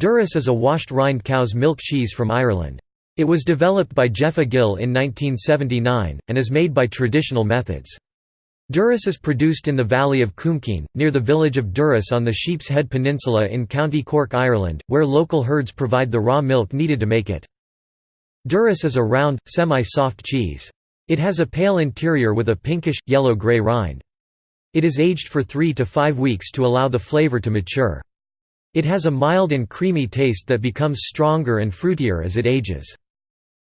Durrus is a washed rind cow's milk cheese from Ireland. It was developed by Jeffa Gill in 1979, and is made by traditional methods. Durrus is produced in the valley of Coomkeen, near the village of Durrus on the Sheep's Head Peninsula in County Cork, Ireland, where local herds provide the raw milk needed to make it. Durrus is a round, semi-soft cheese. It has a pale interior with a pinkish, yellow-grey rind. It is aged for three to five weeks to allow the flavor to mature. It has a mild and creamy taste that becomes stronger and fruitier as it ages.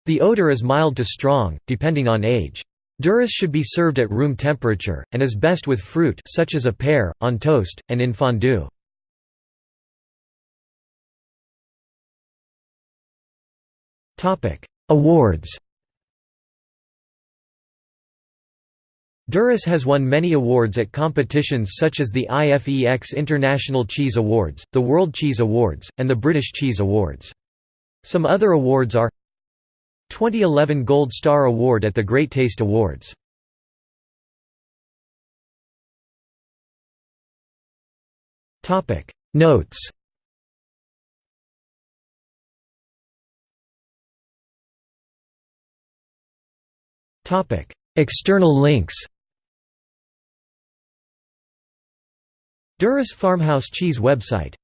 The odor is mild to strong, depending on age. Durrus should be served at room temperature, and is best with fruit such as a pear, on toast, and in fondue. Awards Durrus has won many awards at competitions such as the IFEX International Cheese Awards, the World Cheese Awards, and the British Cheese Awards. Some other awards are 2011 Gold Star Award at the Great Taste Awards. Notes External links Durrus Farmhouse Cheese website